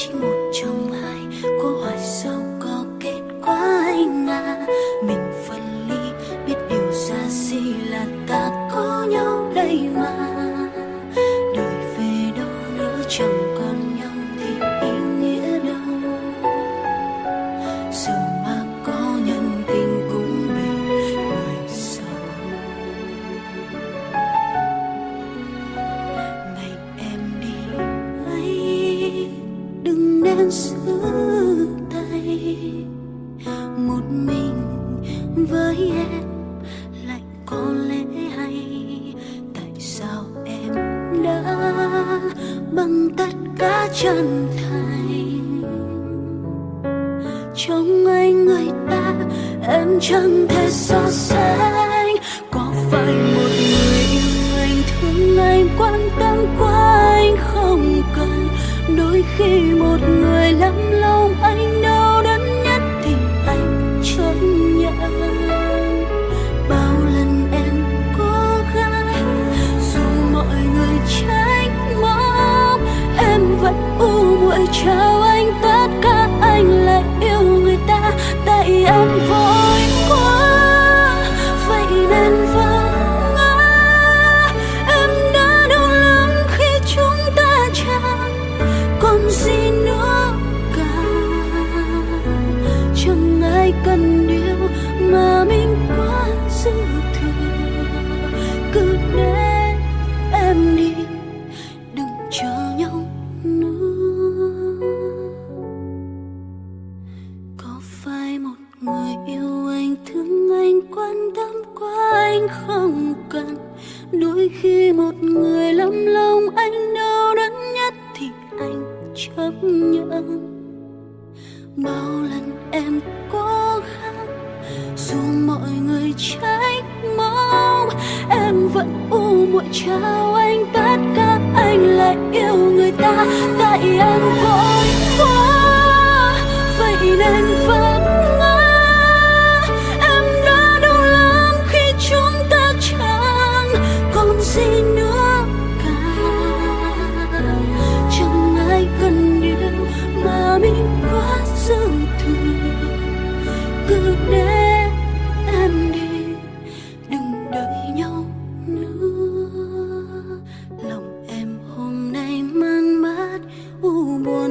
much more.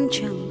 江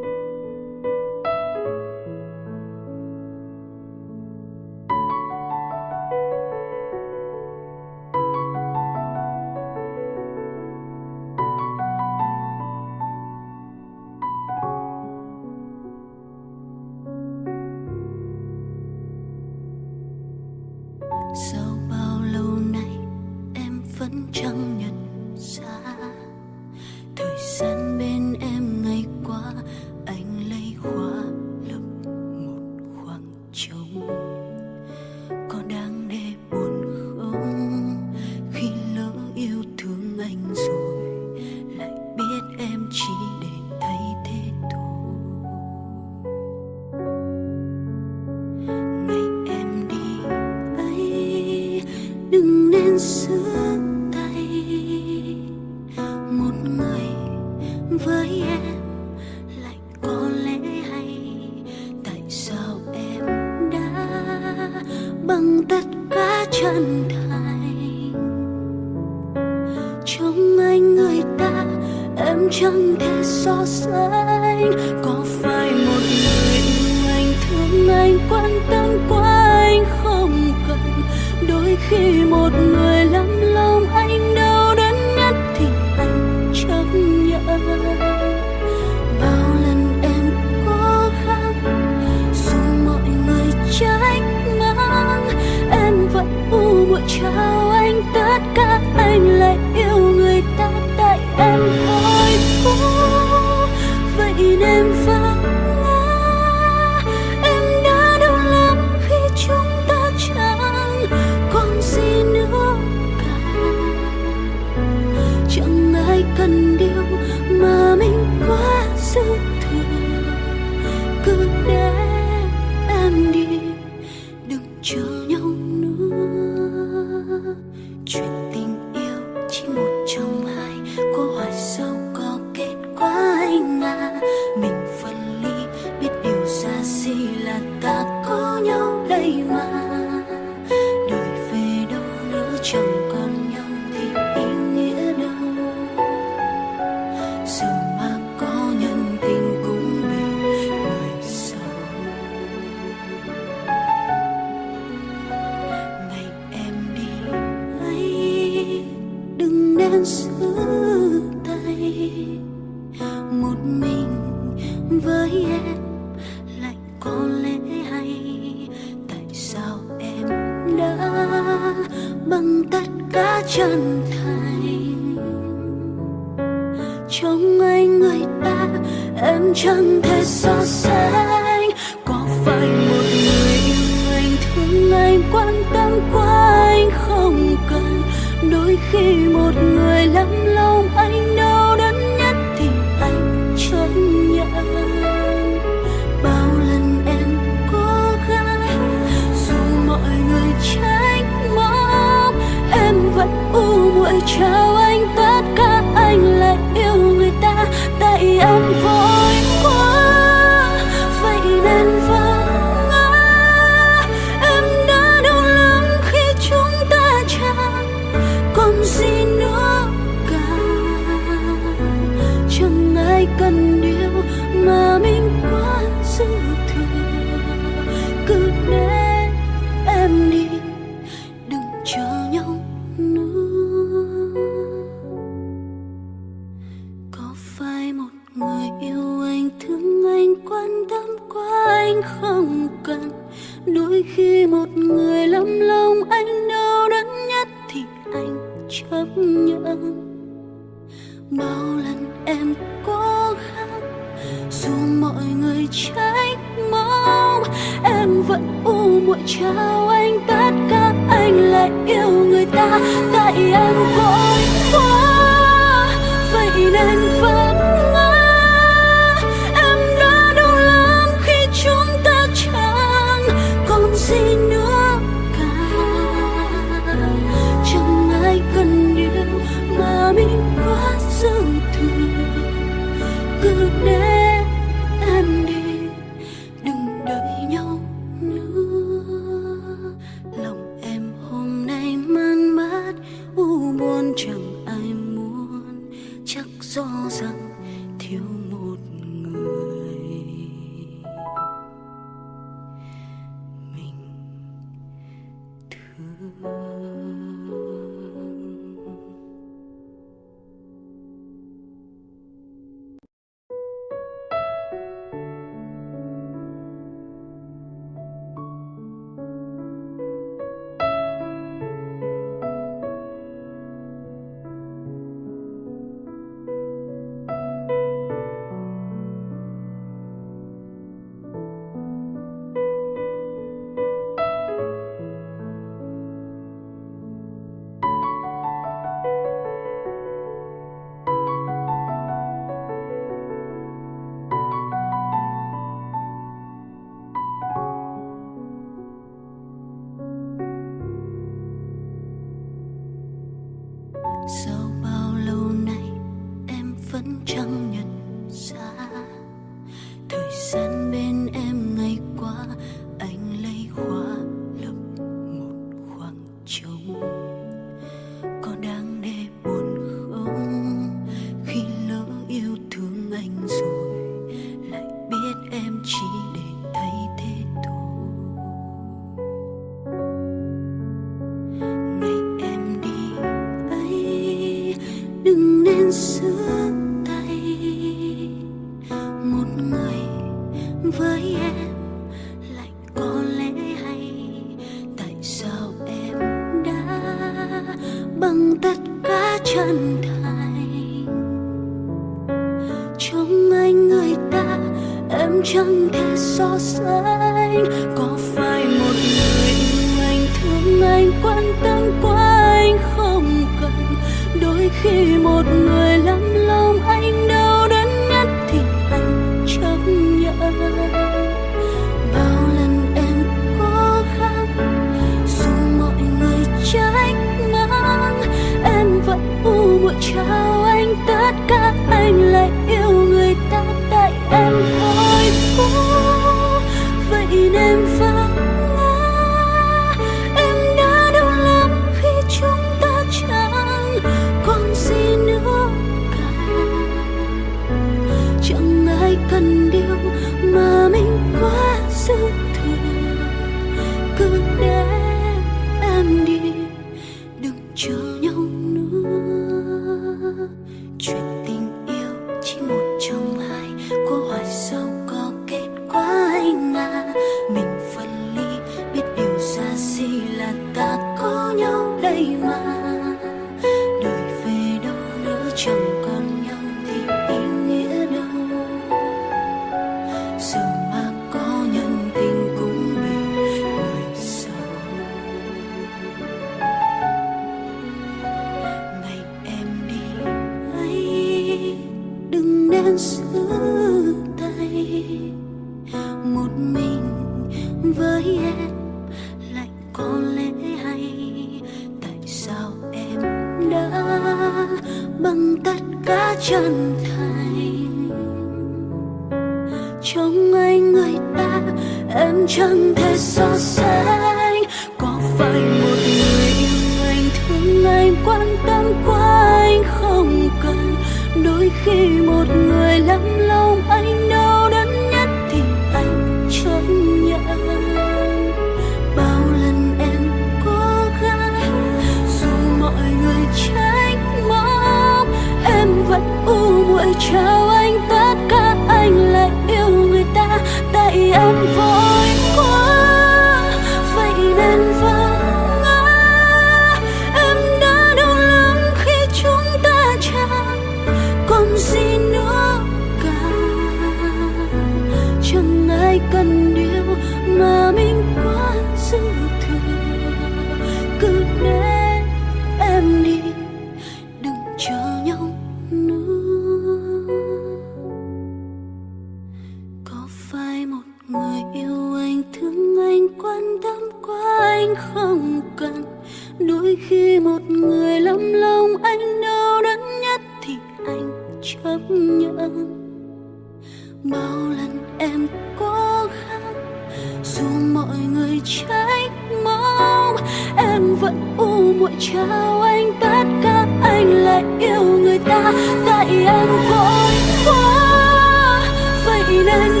vậy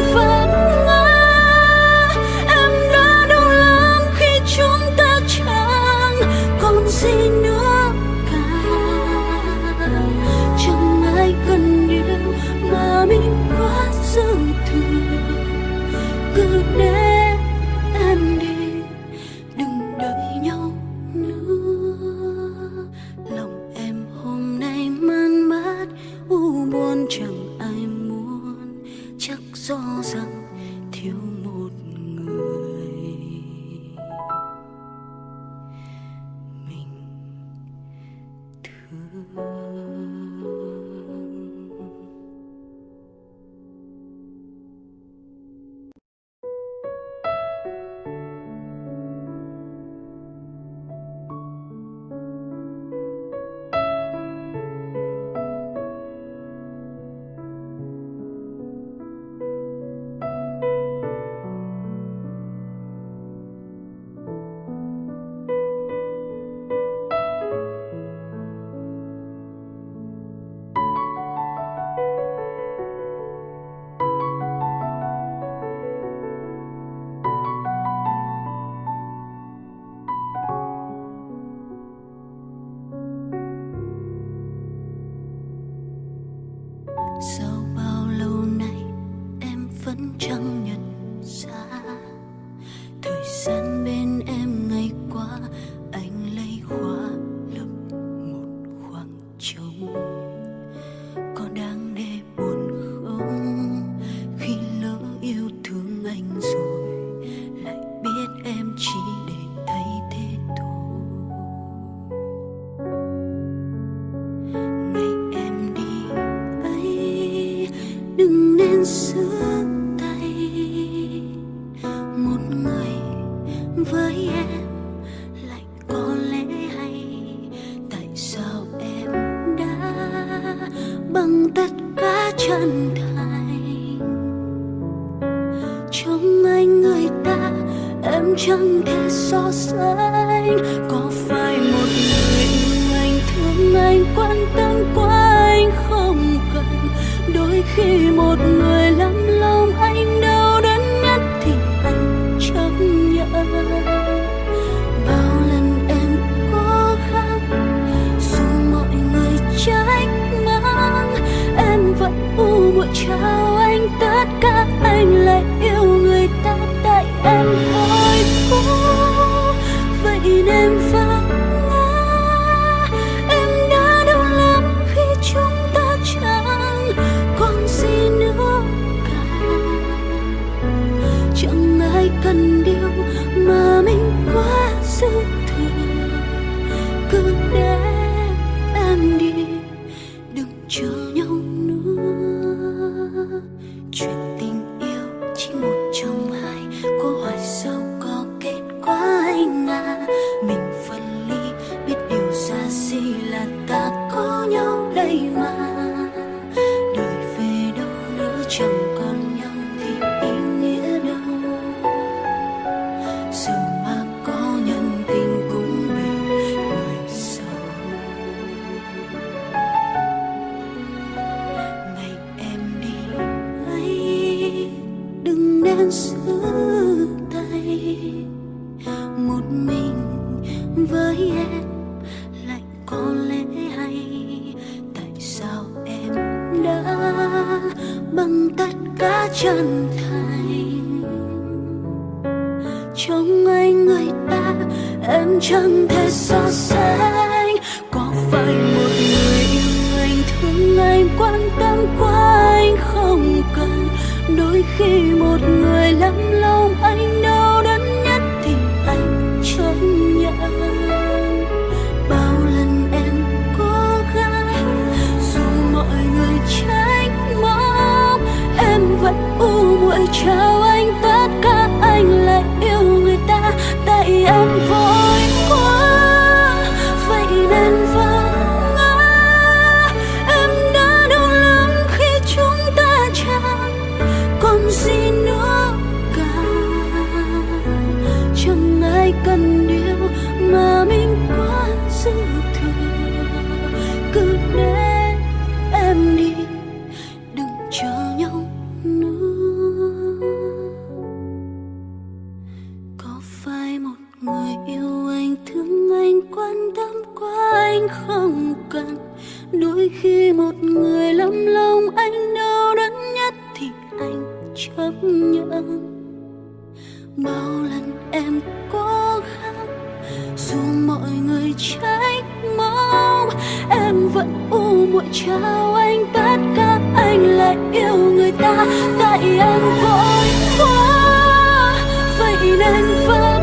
người trách mong. Em vẫn u muội chào anh bắt cóc anh lại yêu người ta. Tại em vội quá, vậy nên vẫn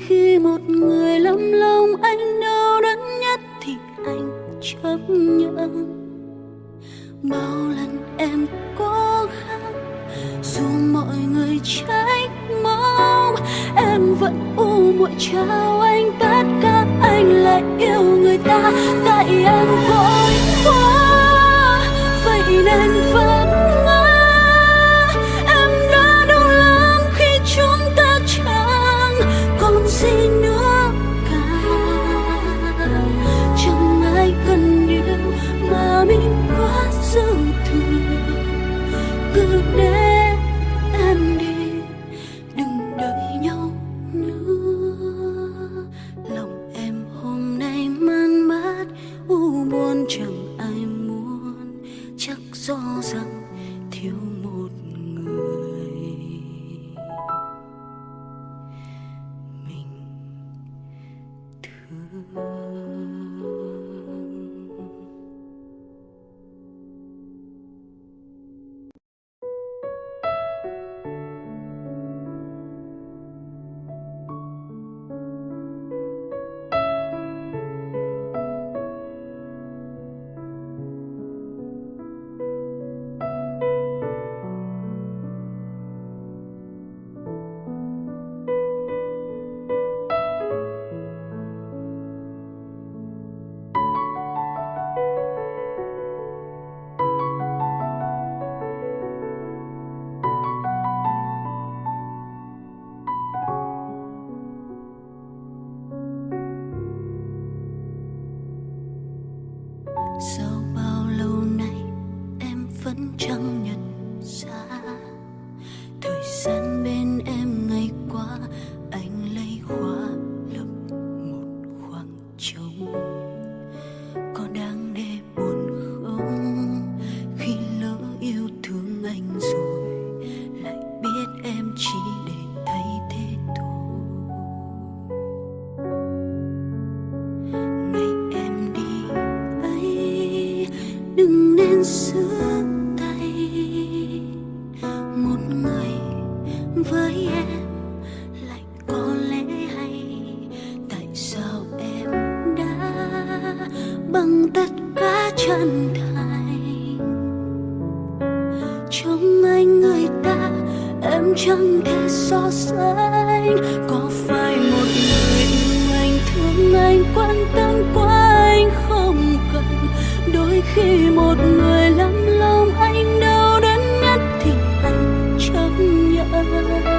khi một người lâm lòng anh đau đớn nhất thì anh chấp nhận. Bao lần em cố gắng dù mọi người trách móc, em vẫn u muội trao anh tất cả anh lại yêu người ta. Tại em vội ánh trăng kia so sánh có phải một người yêu anh, thương anh, quan tâm quá anh không cần. Đôi khi một người lắm lòng anh đau đớn nhất thì anh chấp nhận.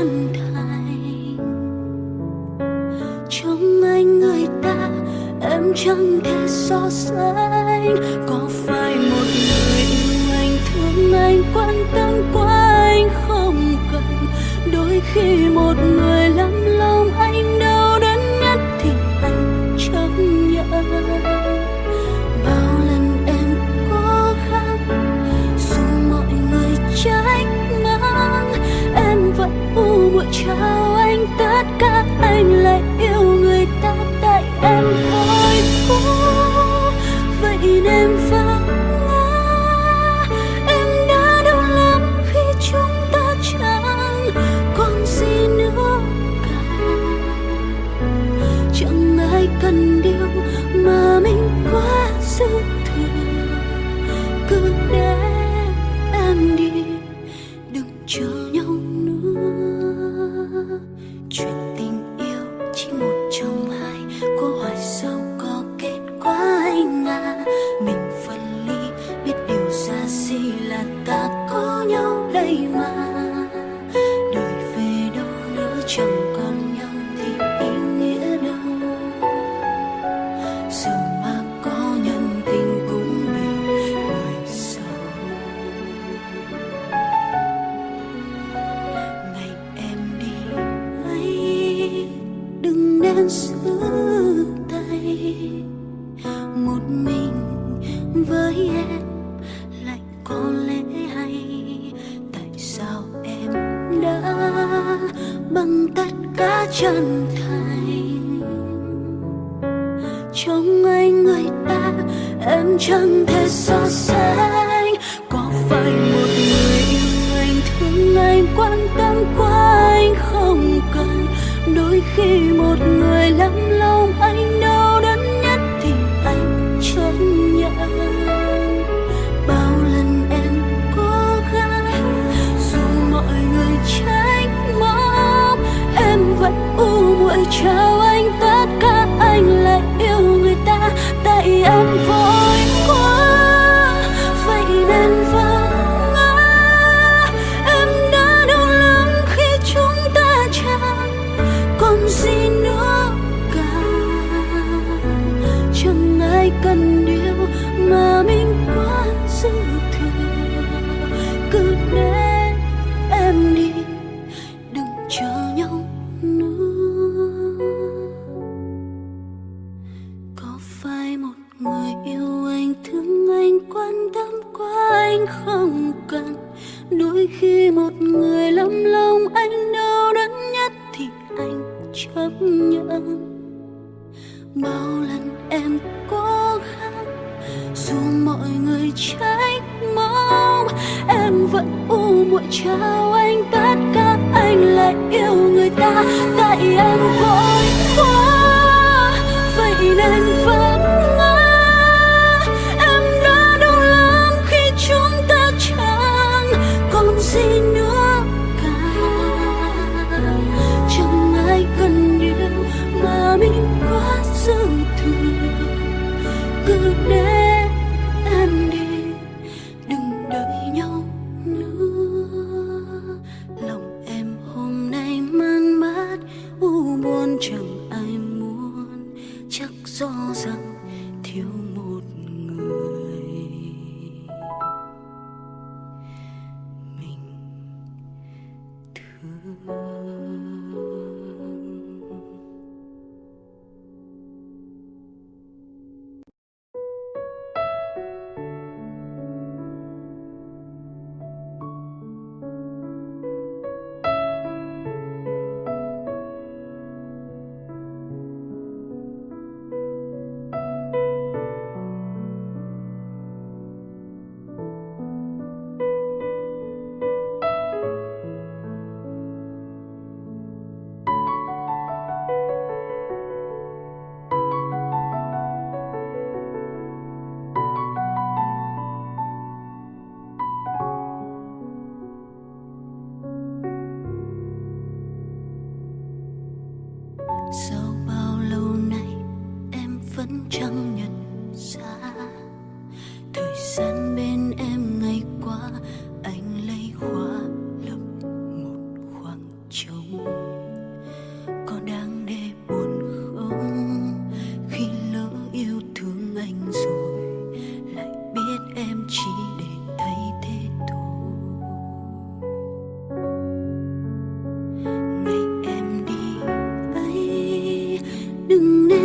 tán thành trong anh người ta em chẳng thể so sánh.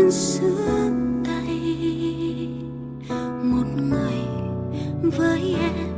Giữa tay. Một người với em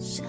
下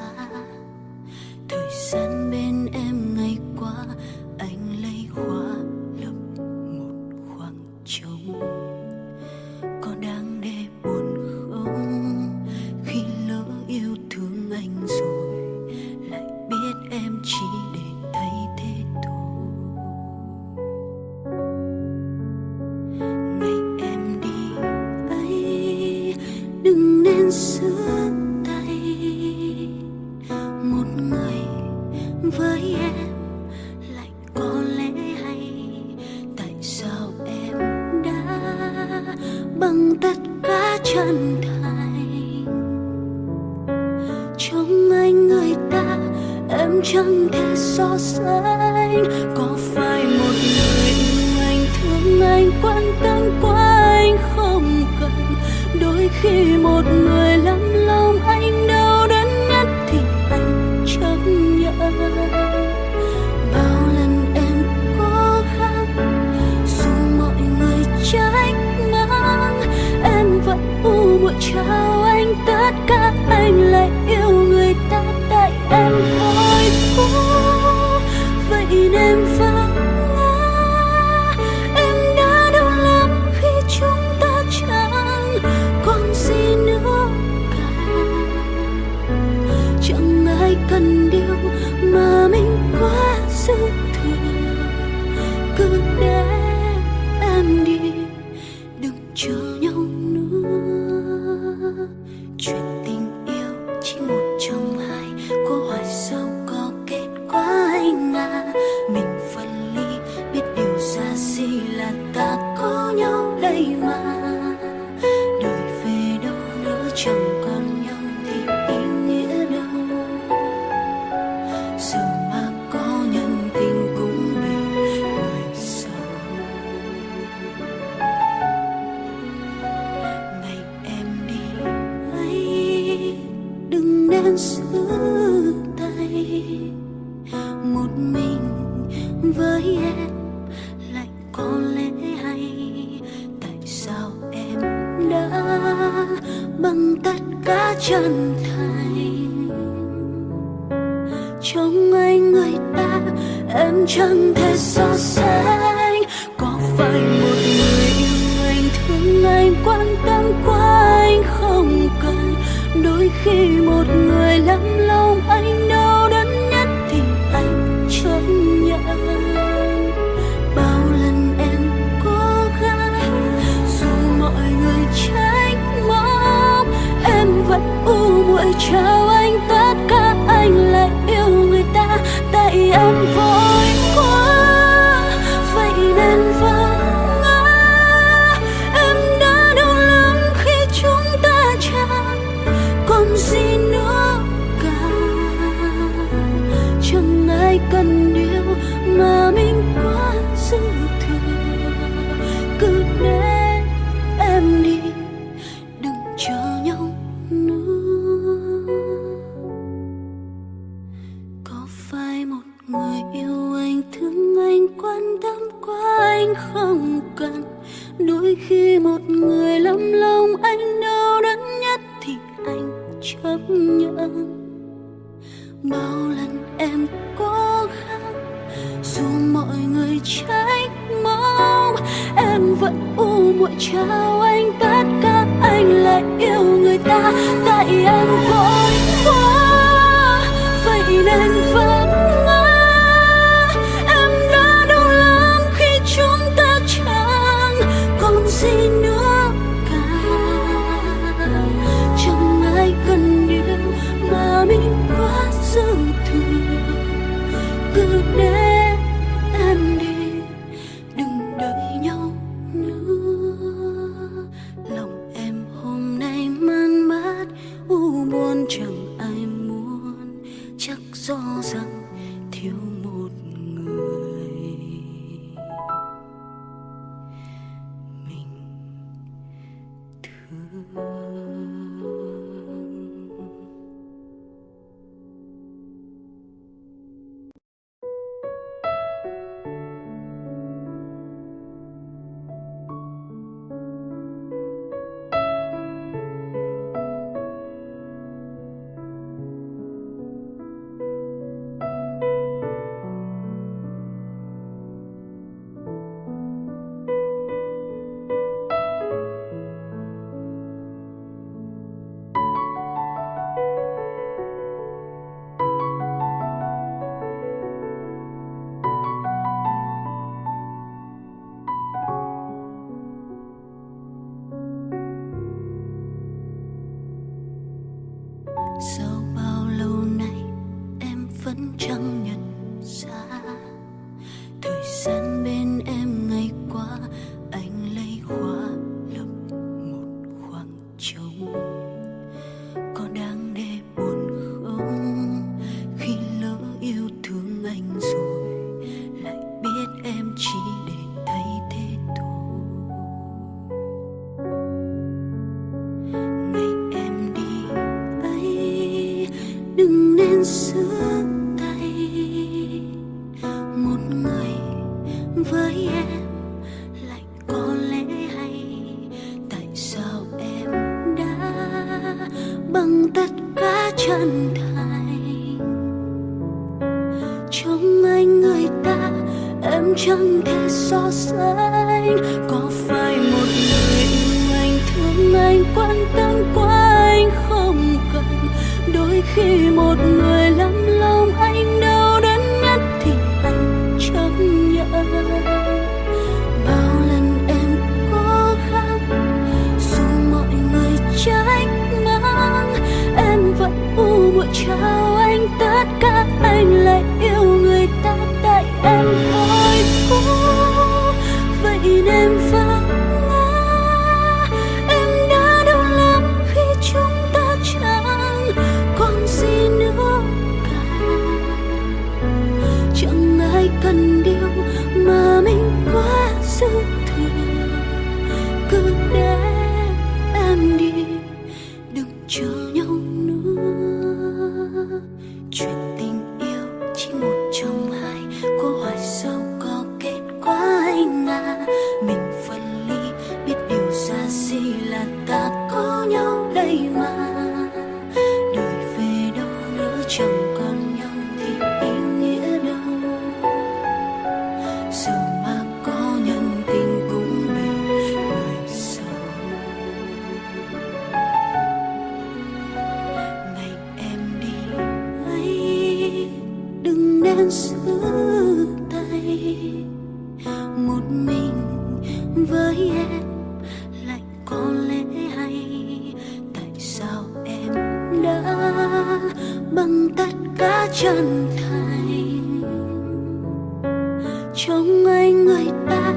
trong anh người ta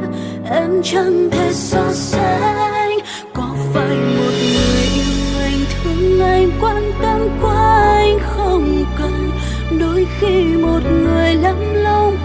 em chẳng thể so sánh có phải một người yêu anh thương anh quan tâm quá anh không cần? Đôi khi một người lắm lòng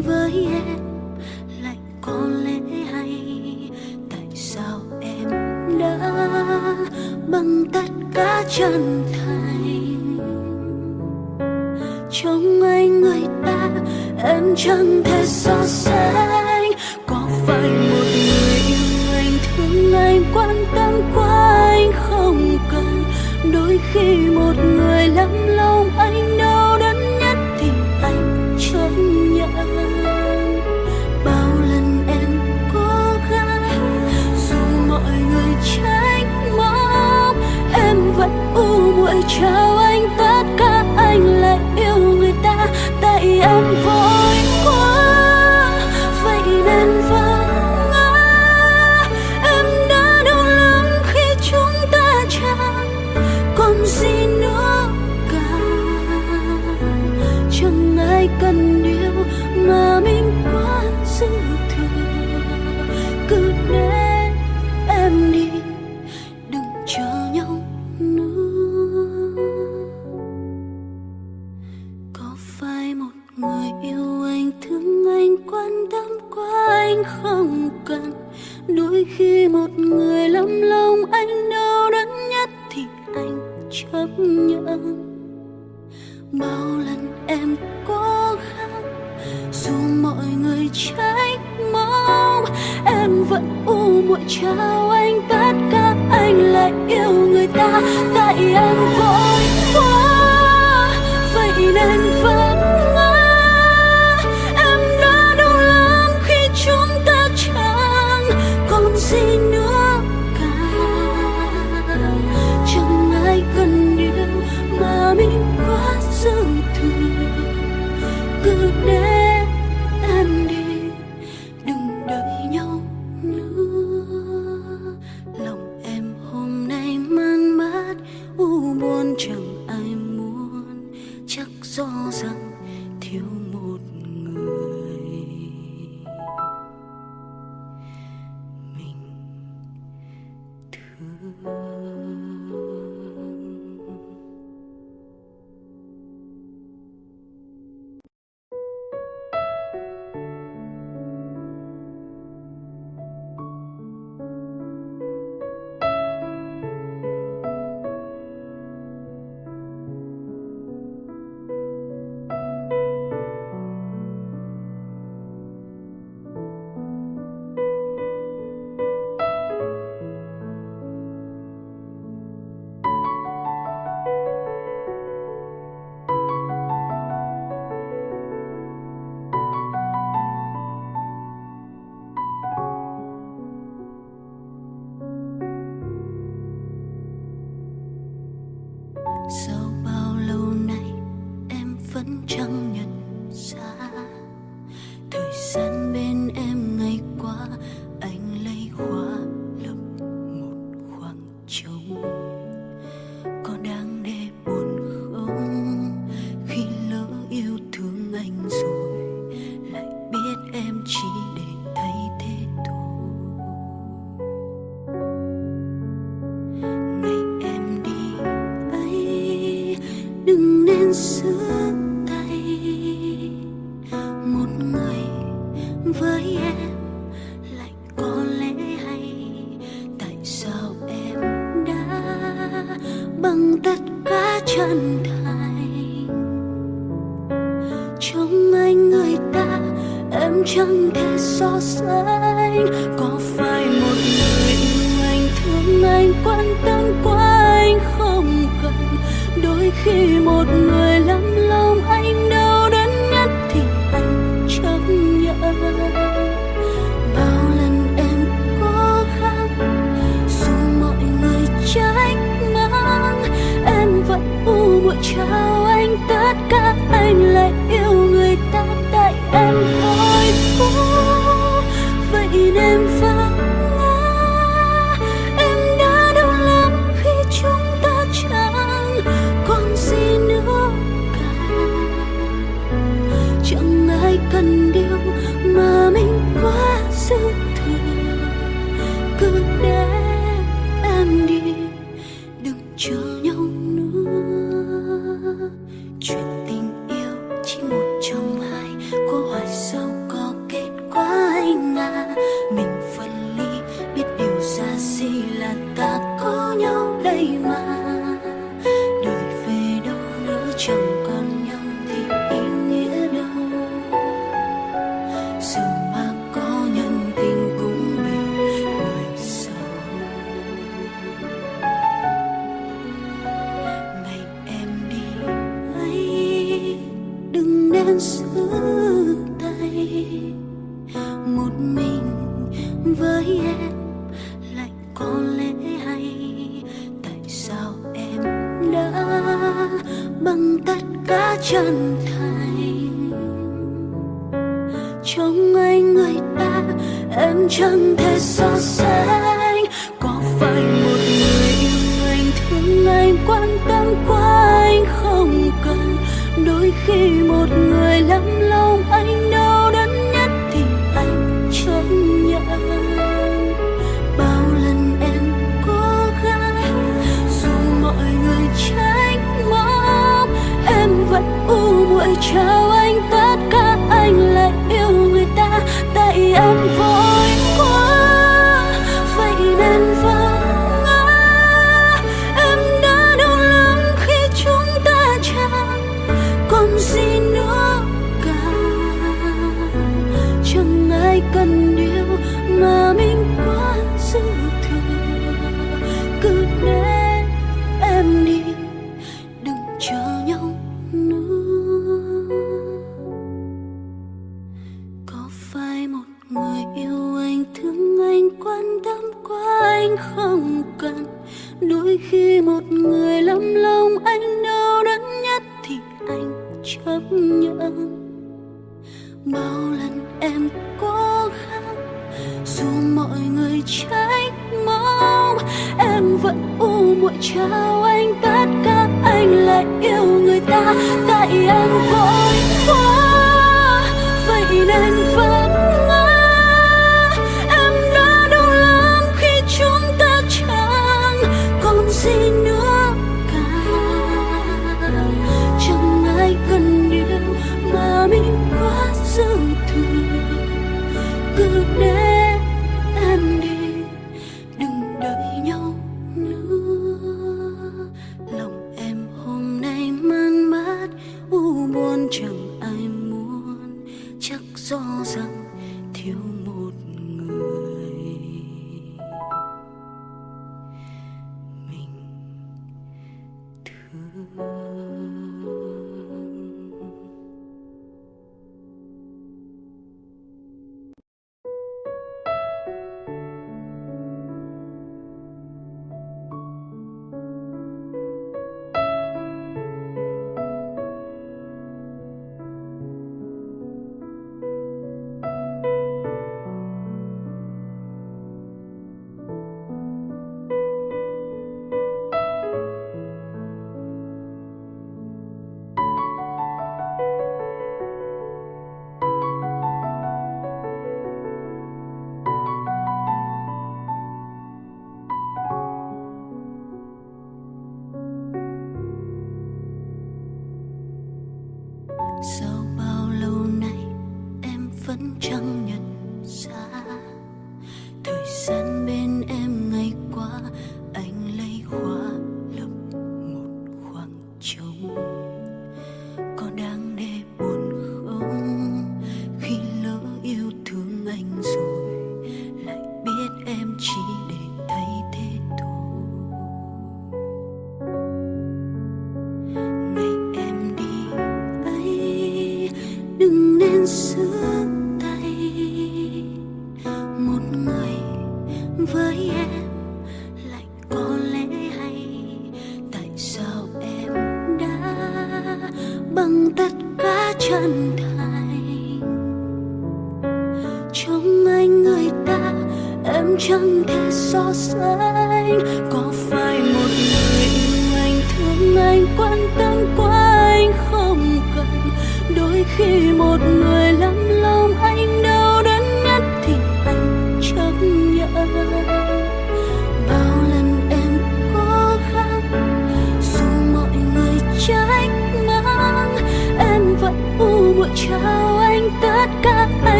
với em lại có lẽ hay. Tại sao em đã bằng tất cả chân thành? Trong anh người ta, em chẳng thể so sánh. Có phải một người yêu anh thương anh quan tâm quá anh không cần? Đôi khi một người lắm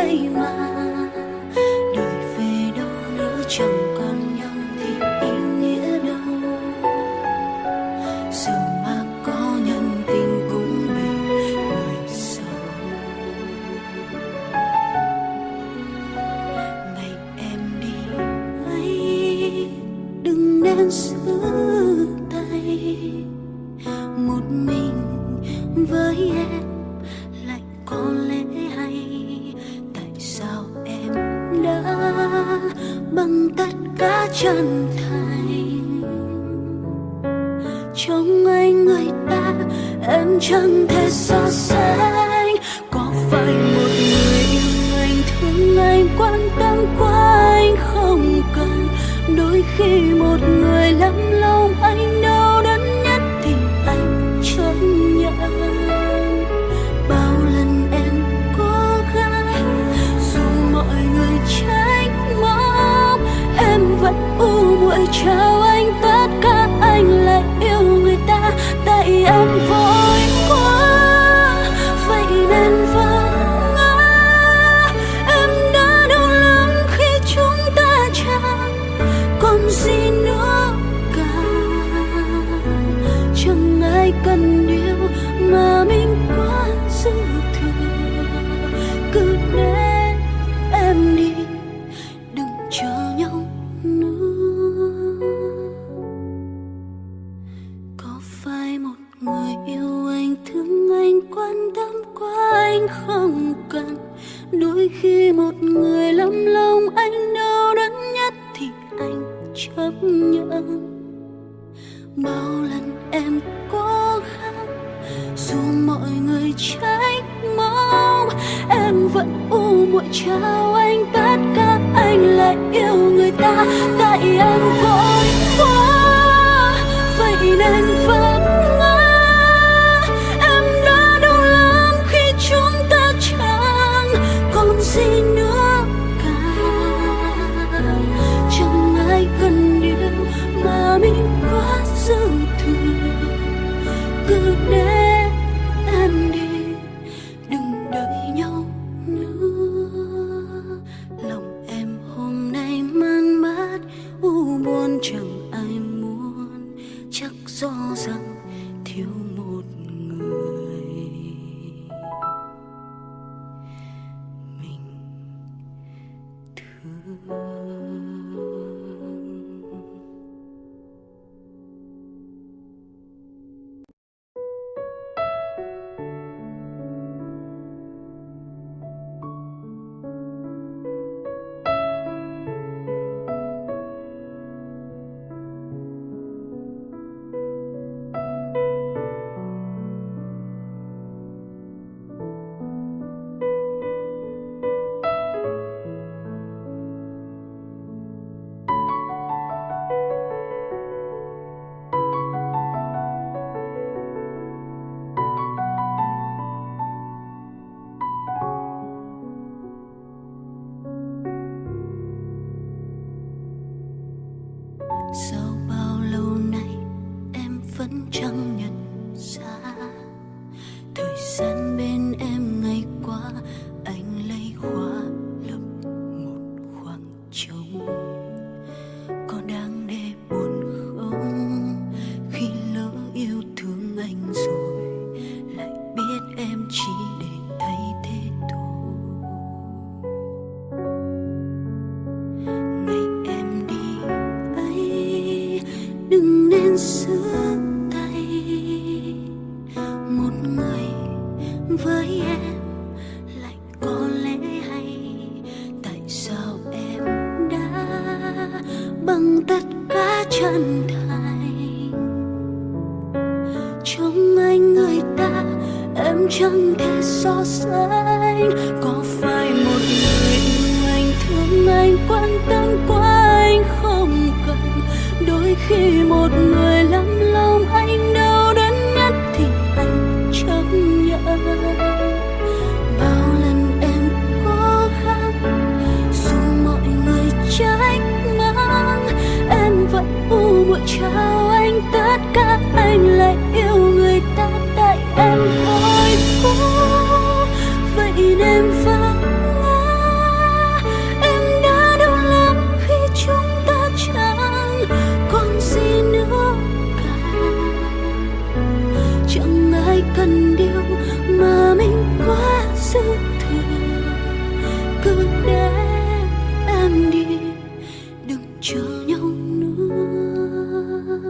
对吗？